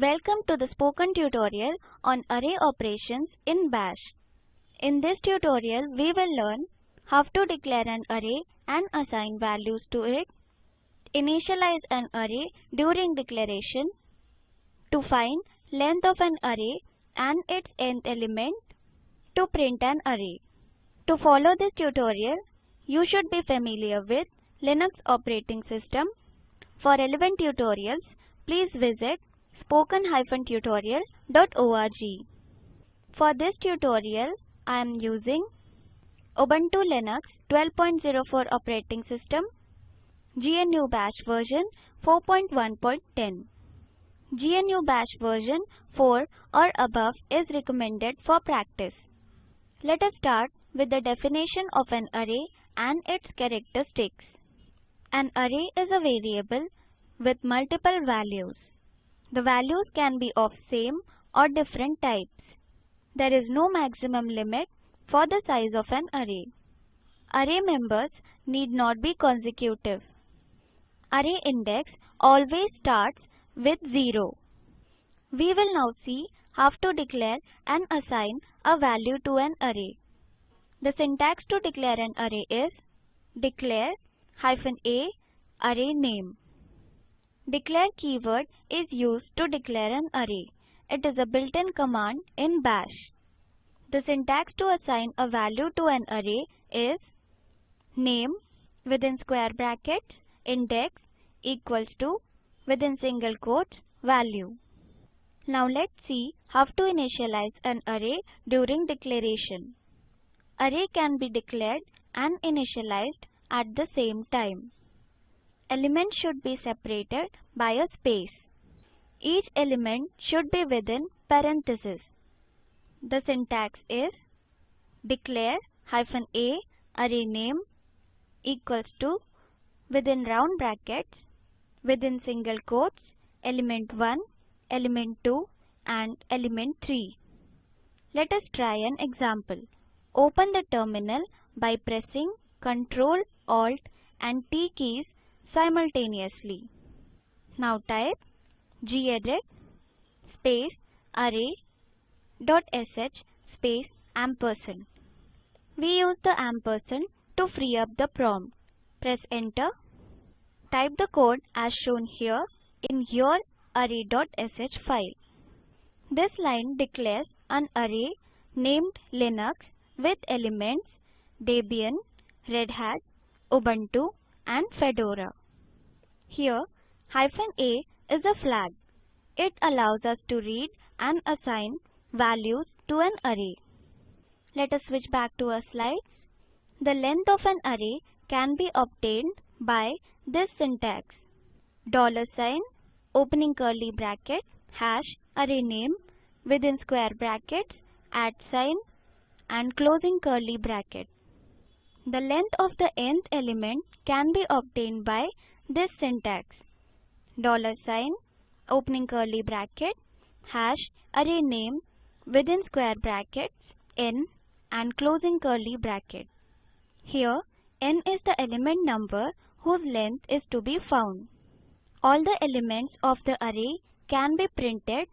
Welcome to the spoken tutorial on array operations in Bash. In this tutorial, we will learn how to declare an array and assign values to it, initialize an array during declaration, to find length of an array and its nth element, to print an array. To follow this tutorial, you should be familiar with Linux operating system. For relevant tutorials, please visit spoken-tutorial.org. For this tutorial, I am using Ubuntu Linux 12.04 operating system, GNU Bash version 4.1.10. GNU Bash version 4 or above is recommended for practice. Let us start with the definition of an array and its characteristics. An array is a variable with multiple values. The values can be of same or different types. There is no maximum limit for the size of an array. Array members need not be consecutive. Array index always starts with 0. We will now see how to declare and assign a value to an array. The syntax to declare an array is declare hyphen a array name. Declare keyword is used to declare an array. It is a built-in command in bash. The syntax to assign a value to an array is name within square brackets index equals to within single quotes value. Now let's see how to initialize an array during declaration. Array can be declared and initialized at the same time. Elements should be separated by a space. Each element should be within parentheses. The syntax is declare hyphen a array name equals to within round brackets within single quotes element 1, element 2 and element 3. Let us try an example. Open the terminal by pressing Ctrl, Alt and T keys simultaneously. Now type gedit space array dot sh space ampersand. We use the ampersand to free up the prompt. Press enter. Type the code as shown here in your array.sh file. This line declares an array named Linux with elements Debian, Red Hat, Ubuntu and Fedora. Here, hyphen a is a flag. It allows us to read and assign values to an array. Let us switch back to our slides. The length of an array can be obtained by this syntax. Dollar sign, opening curly bracket, hash, array name, within square brackets, at sign, and closing curly bracket. The length of the nth element can be obtained by this syntax. Dollar sign, opening curly bracket, hash, array name, within square brackets, n, and closing curly bracket. Here, n is the element number whose length is to be found. All the elements of the array can be printed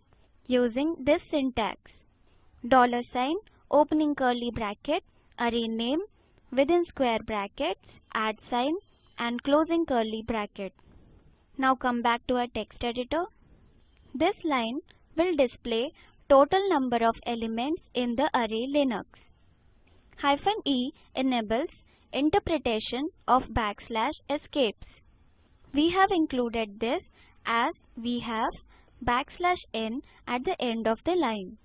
using this syntax. Dollar sign, opening curly bracket, array name, within square brackets, at sign, and closing curly bracket. Now come back to our text editor. This line will display total number of elements in the array Linux. Hyphen E enables interpretation of backslash escapes. We have included this as we have backslash n at the end of the line.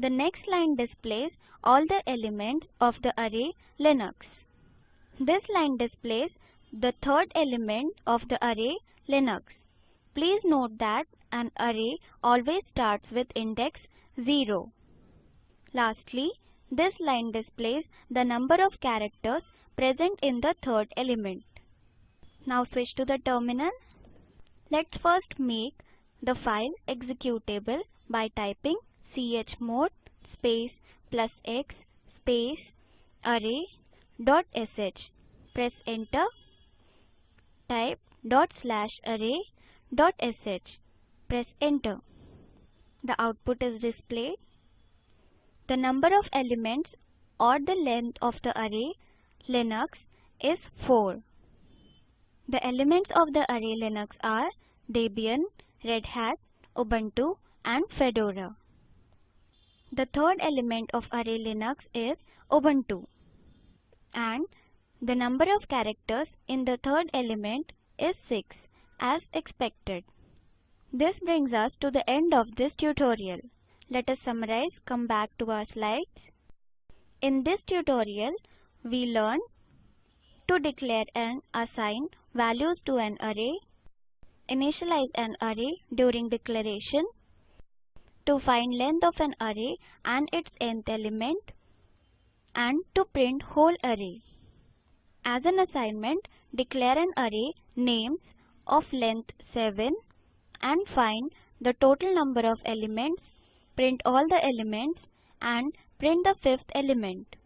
The next line displays all the elements of the array Linux. This line displays the third element of the array Linux. Please note that an array always starts with index 0. Lastly, this line displays the number of characters present in the third element. Now switch to the terminal. Let's first make the file executable by typing chmod space plus x space array dot sh. Press enter. Type dot slash array dot sh. Press enter. The output is displayed. The number of elements or the length of the array Linux is 4. The elements of the array Linux are Debian, Red Hat, Ubuntu and Fedora. The third element of array Linux is Ubuntu and the number of characters in the third element is 6 as expected. This brings us to the end of this tutorial. Let us summarize, come back to our slides. In this tutorial, we learned to declare and assign values to an array, initialize an array during declaration, to find length of an array and its nth element, and to print whole array. As an assignment, declare an array names of length 7 and find the total number of elements, print all the elements and print the fifth element.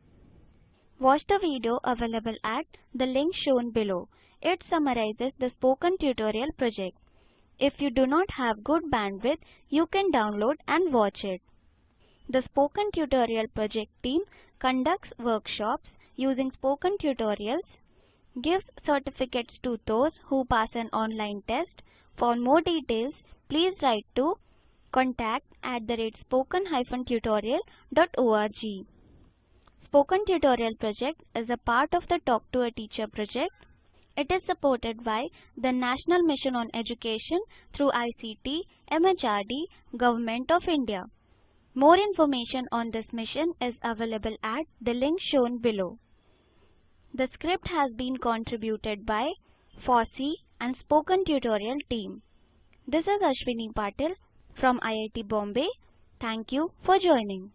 Watch the video available at the link shown below. It summarizes the spoken tutorial project. If you do not have good bandwidth, you can download and watch it. The Spoken Tutorial project team conducts workshops using spoken tutorials, gives certificates to those who pass an online test. For more details, please write to contact at the rate spoken-tutorial.org. Spoken Tutorial project is a part of the Talk to a Teacher project. It is supported by the National Mission on Education through ICT, MHRD, Government of India. More information on this mission is available at the link shown below. The script has been contributed by FOSSEE and Spoken Tutorial team. This is Ashwini Patil from IIT Bombay. Thank you for joining.